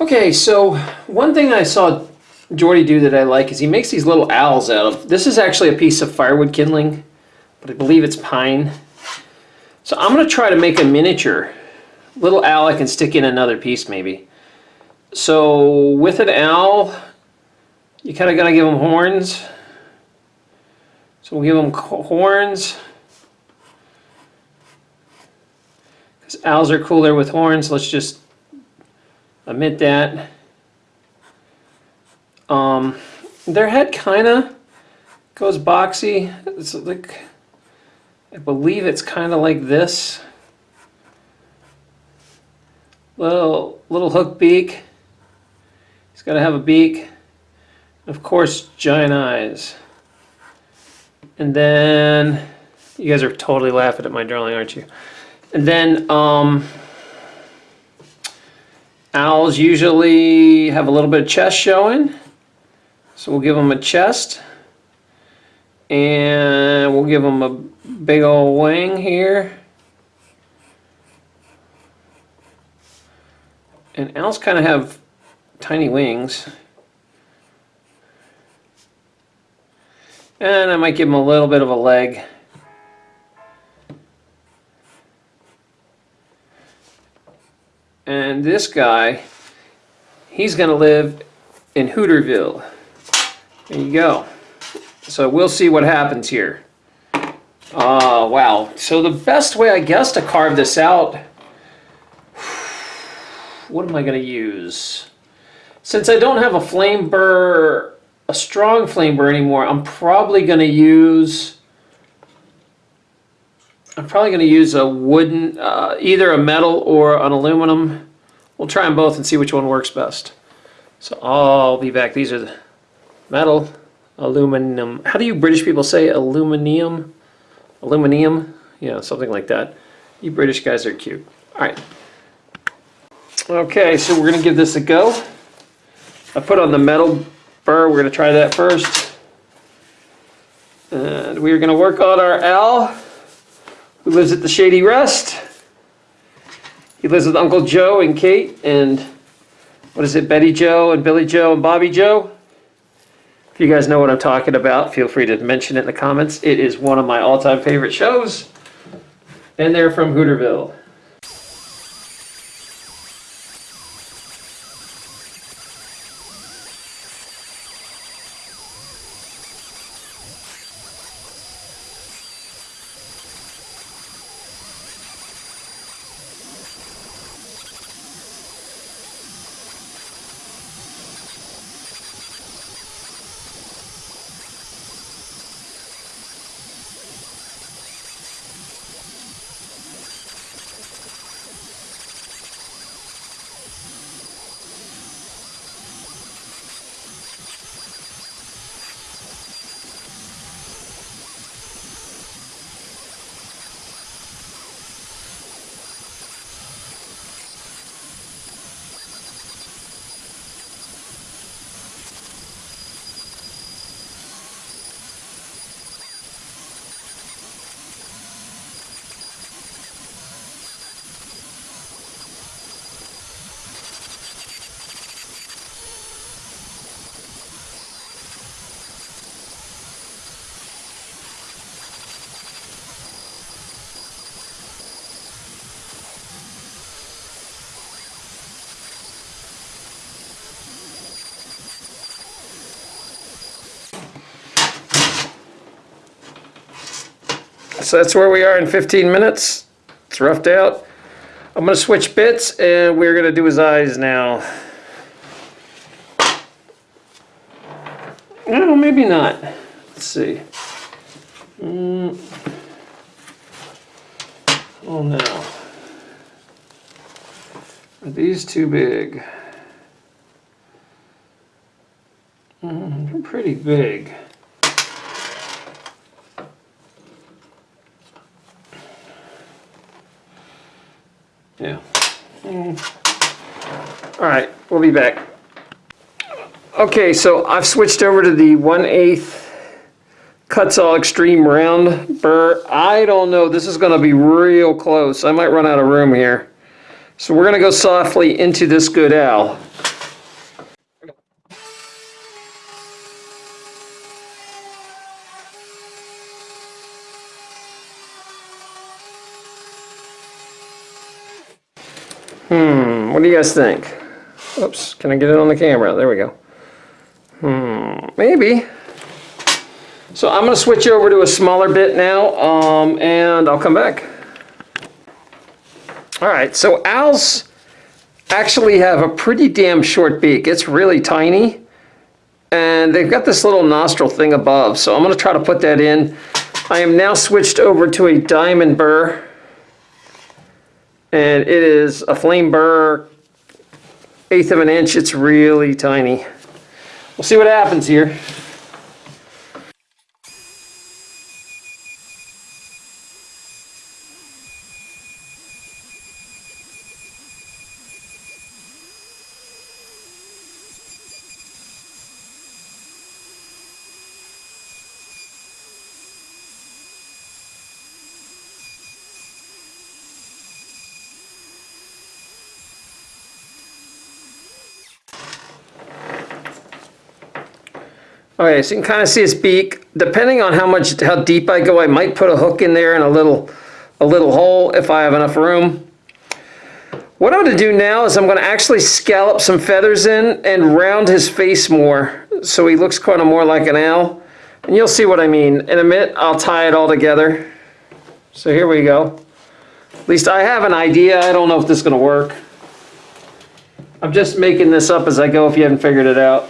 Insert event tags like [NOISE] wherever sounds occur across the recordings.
Okay, so one thing I saw Jordy do that I like is he makes these little owls out of. This is actually a piece of firewood kindling, but I believe it's pine. So I'm going to try to make a miniature little owl I can stick in another piece maybe. So with an owl, you kind of got to give them horns. So we'll give them horns. Because owls are cooler with horns. Let's just admit that. Um, their head kind of goes boxy. It's like, I believe it's kind of like this. Little, little hook beak. He's got to have a beak. Of course, giant eyes. And then, you guys are totally laughing at my drawing, aren't you? And then, um, owls usually have a little bit of chest showing. So we'll give them a chest. And we'll give them a big old wing here. And owls kind of have tiny wings. And I might give them a little bit of a leg. And this guy, he's going to live in Hooterville. There you go. So we'll see what happens here. Oh, wow. So the best way, I guess, to carve this out, what am I going to use? Since I don't have a flame burr, a strong flame burr anymore, I'm probably going to use, I'm probably going to use a wooden, uh, either a metal or an aluminum. We'll try them both and see which one works best. So I'll be back. These are the metal, aluminum. How do you British people say aluminium? Aluminium? Yeah, something like that. You British guys are cute. All right. Okay, so we're going to give this a go. I put on the metal burr. We're going to try that first. And we're going to work on our owl who lives at the Shady Rest. He lives with Uncle Joe and Kate and what is it, Betty Jo and Billie Jo and Bobbie Jo. If you guys know what I'm talking about, feel free to mention it in the comments. It is one of my all-time favorite shows. And they're from Hooterville. So that's where we are in 15 minutes. It's roughed out. I'm going to switch bits and we're going to do his eyes now. No, maybe not. Let's see. Mm. Oh no. Are these too big? Mm, they're pretty big. Yeah. Mm. All right, we'll be back. Okay, so I've switched over to the 1 8 Kutzall Extreme Round burr. I don't know, this is gonna be real close. I might run out of room here. So we're going to go softly into this good owl. Hmm, what do you guys think? Oops, can I get it on the camera? There we go. Hmm, maybe. So I'm going to switch over to a smaller bit now, um, and I'll come back. All right, so owls actually have a pretty damn short beak. It's really tiny, and they've got this little nostril thing above, so I'm going to try to put that in. I am now switched over to a diamond burr, and it is a flame burr, eighth of an inch. It's really tiny. We'll see what happens here. Okay, so you can kind of see his beak. Depending on how much, how deep I go, I might put a hook in there and a little, a little hole if I have enough room. What I'm going to do now is I'm going to actually scallop some feathers in and round his face more so he looks kind of more like an owl. And you'll see what I mean. In a minute, I'll tie it all together. So here we go. At least I have an idea. I don't know if this is going to work. I'm just making this up as I go if you haven't figured it out.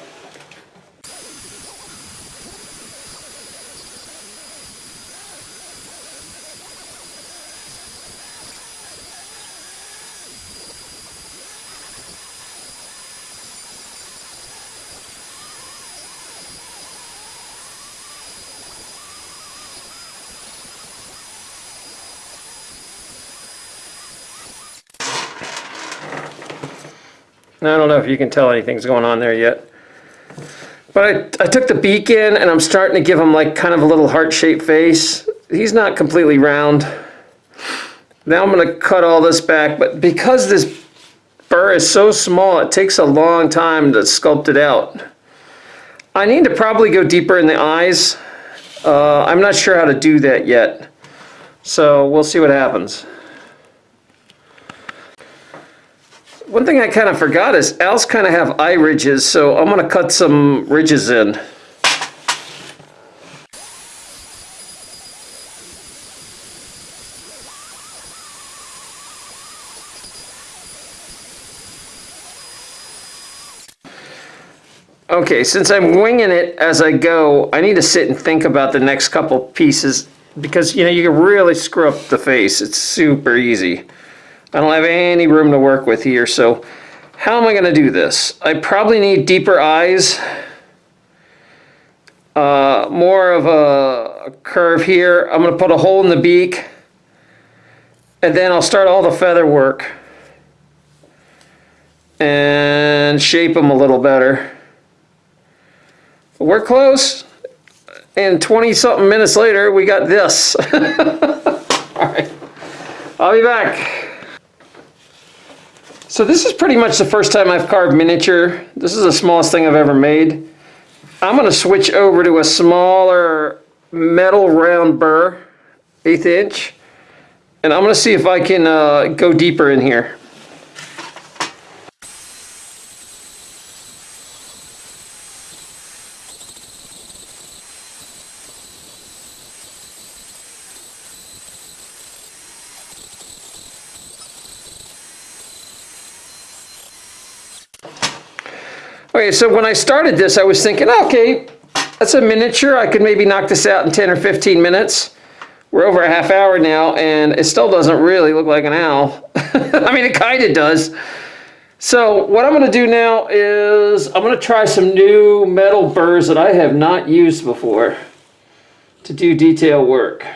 I don't know if you can tell anything's going on there yet. But I, I took the beak in and I'm starting to give him like kind of a little heart-shaped face. He's not completely round. Now I'm going to cut all this back, but because this burr is so small, it takes a long time to sculpt it out. I need to probably go deeper in the eyes. Uh, I'm not sure how to do that yet. So we'll see what happens. One thing I kind of forgot is owls kind of have eye ridges, so I'm going to cut some ridges in. Okay, since I'm winging it as I go, I need to sit and think about the next couple pieces because, you know, you can really screw up the face. It's super easy. I don't have any room to work with here, so how am I going to do this? I probably need deeper eyes, uh, more of a, curve here. I'm going to put a hole in the beak, and then I'll start all the feather work and shape them a little better. But we're close, and 20 something minutes later, we got this. [LAUGHS] all right, I'll be back. So this is pretty much the first time I've carved miniature. This is the smallest thing I've ever made. I'm going to switch over to a smaller metal round burr, eighth inch, and I'm going to see if I can uh, go deeper in here. Okay, so when I started this, I was thinking, okay, that's a miniature. I could maybe knock this out in 10 or 15 minutes. We're over a half hour now, and it still doesn't really look like an owl. [LAUGHS] I mean, it kind of does. So what I'm going to do now is I'm going to try some new metal burrs that I have not used before to do detail work.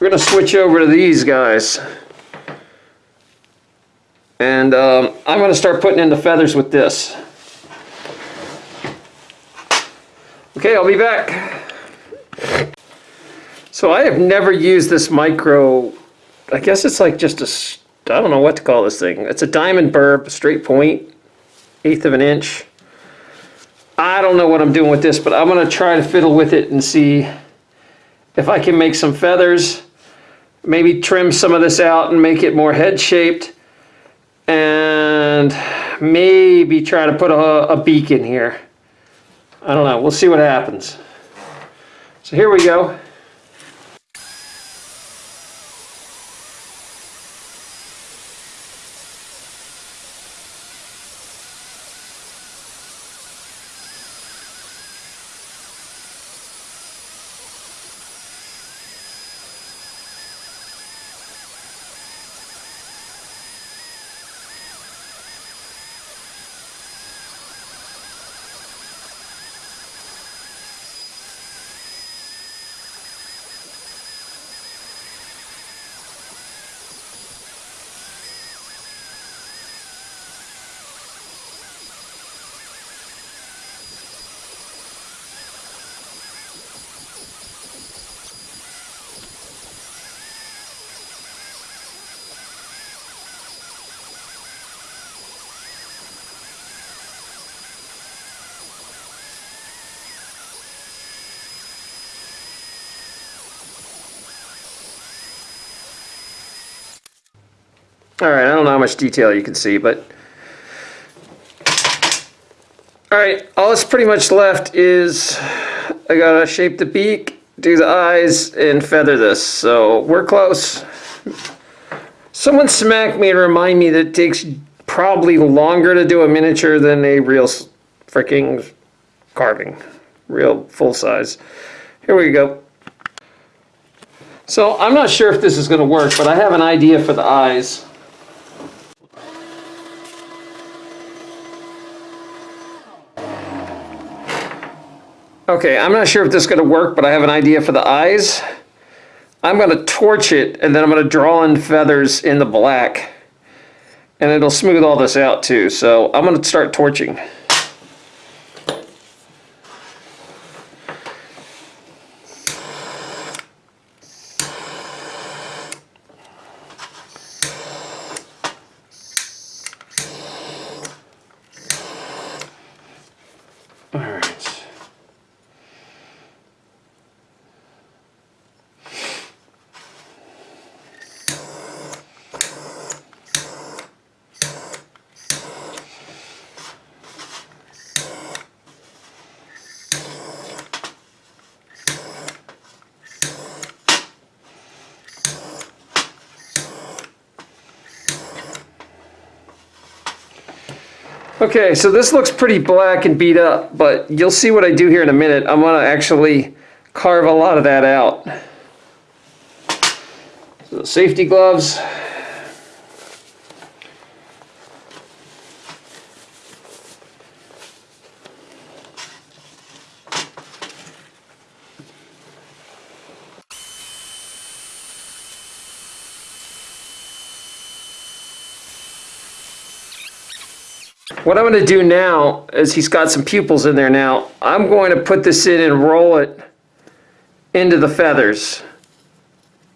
We're going to switch over to these guys. And um, I'm going to start putting in the feathers with this. Okay, I'll be back. So I have never used this micro I guess it's like just a, I don't know what to call this thing. It's a diamond burr, straight point, eighth of an inch. I don't know what I'm doing with this, but I'm gonna try to fiddle with it and see if I can make some feathers. Maybe trim some of this out and make it more head shaped. And maybe try to put a, a beak in here. I don't know, we'll see what happens. So here we go. Much detail you can see, but. All right, all that's pretty much left is I gotta shape the beak, do the eyes, and feather this. So we're close. Someone smacked me to remind me that it takes probably longer to do a miniature than a real freaking carving, real full size. Here we go. So I'm not sure if this is gonna work, but I have an idea for the eyes. Okay, I'm not sure if this is going to work, but I have an idea for the eyes. I'm going to torch it, and then I'm going to draw in feathers in the black. And it'll smooth all this out too. So I'm going to start torching. Okay, so this looks pretty black and beat up, but you'll see what I do here in a minute. I'm gonna actually carve a lot of that out. So safety gloves. What I'm going to do now is he's got some pupils in there now. I'm going to put this in and roll it into the feathers.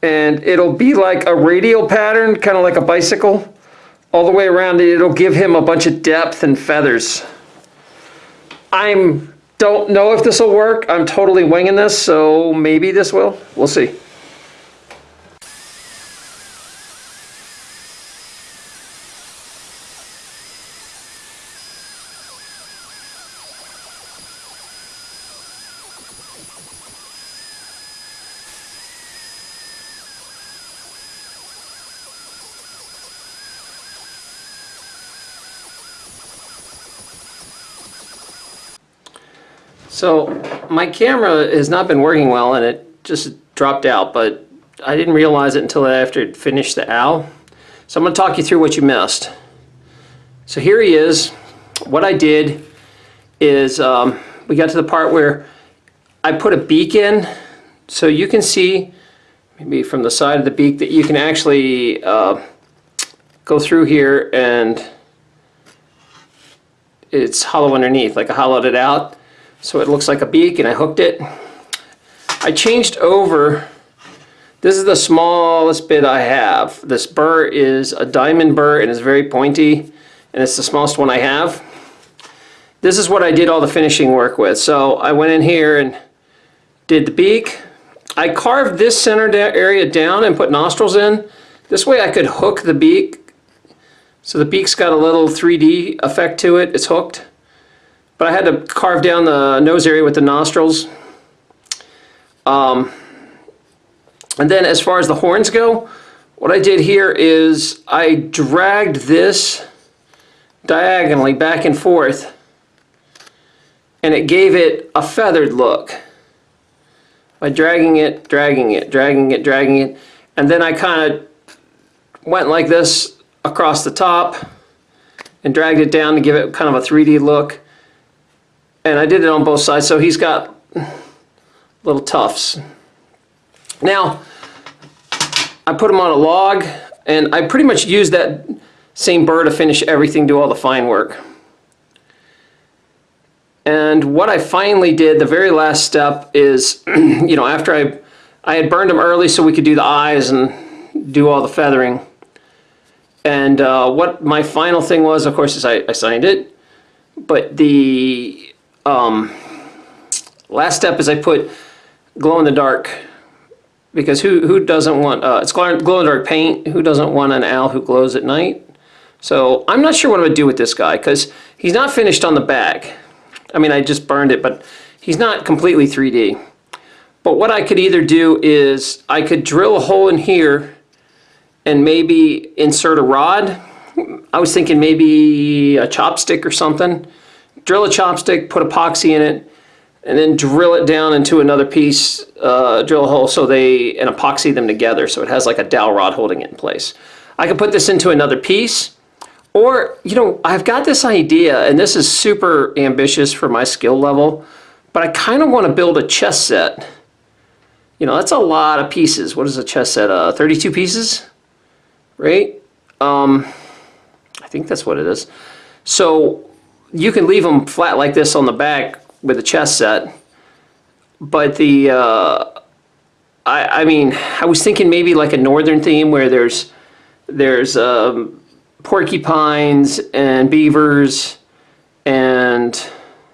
And it'll be like a radial pattern, kind of like a bicycle, all the way around. It'll give him a bunch of depth and feathers. I'm don't know if this will work. I'm totally winging this, so maybe this will. We'll see. So my camera has not been working well and it just dropped out, but I didn't realize it until after it finished the owl. So I'm going to talk you through what you missed. So here he is. What I did is um, we got to the part where I put a beak in so you can see maybe from the side of the beak that you can actually uh, go through here and it's hollow underneath, like I hollowed it out. So it looks like a beak and I hooked it. I changed over This is the smallest bit I have. This burr is a diamond burr and it's very pointy and it's the smallest one I have. This is what I did all the finishing work with. So I went in here and did the beak. I carved this center area down and put nostrils in. This way I could hook the beak. So the beak's got a little 3D effect to it. It's hooked. But I had to carve down the nose area with the nostrils. Um, and then as far as the horns go, what I did here is I dragged this diagonally back and forth and it gave it a feathered look by dragging it, dragging it, dragging it, dragging it, and then I kind of went like this across the top and dragged it down to give it kind of a 3D look. And I did it on both sides, so he's got little tufts. Now, I put him on a log, and I pretty much used that same burr to finish everything, do all the fine work. And what I finally did, the very last step is, [CLEARS THROAT] you know, after I, I had burned them early so we could do the eyes and do all the feathering. And uh, what my final thing was, of course, is I, I signed it. But the um, last step is I put glow in the dark because who who doesn't want uh, it's glow in the dark paint? Who doesn't want an owl who glows at night? So I'm not sure what I'm gonna do with this guy because he's not finished on the back. I mean, I just burned it, but he's not completely 3D. But what I could either do is I could drill a hole in here and maybe insert a rod. I was thinking maybe a chopstick or something. Drill a chopstick, put epoxy in it, and then drill it down into another piece, uh, drill a hole so they, and epoxy them together so it has like a dowel rod holding it in place. I could put this into another piece or, you know, I've got this idea, and this is super ambitious for my skill level, but I kind of want to build a chess set. You know, that's a lot of pieces. What is a chess set? Uh, 32 pieces? Right? Um, I think that's what it is. So you can leave them flat like this on the back with a chess set. But the, uh, I, I mean, I was thinking maybe like a northern theme where there's, there's, um, porcupines and beavers and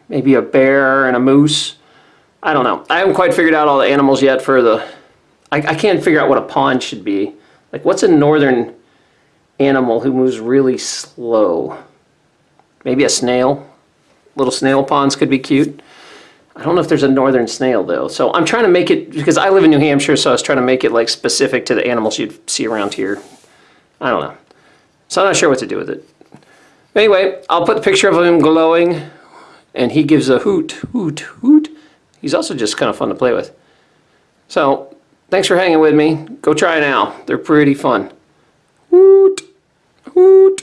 maybe a bear and a moose. I don't know. I haven't quite figured out all the animals yet for the... I, I can't figure out what a pawn should be. Like, what's a northern animal who moves really slow? Maybe a snail? Little snail pawns could be cute. I don't know if there's a northern snail, though. So I'm trying to make it... Because I live in New Hampshire, so I was trying to make it, like, specific to the animals you'd see around here. I don't know. So I'm not sure what to do with it. Anyway, I'll put the picture of him glowing, and he gives a hoot, hoot, hoot. He's also just kind of fun to play with. So, thanks for hanging with me. Go try it out. They're pretty fun. Hoot, hoot.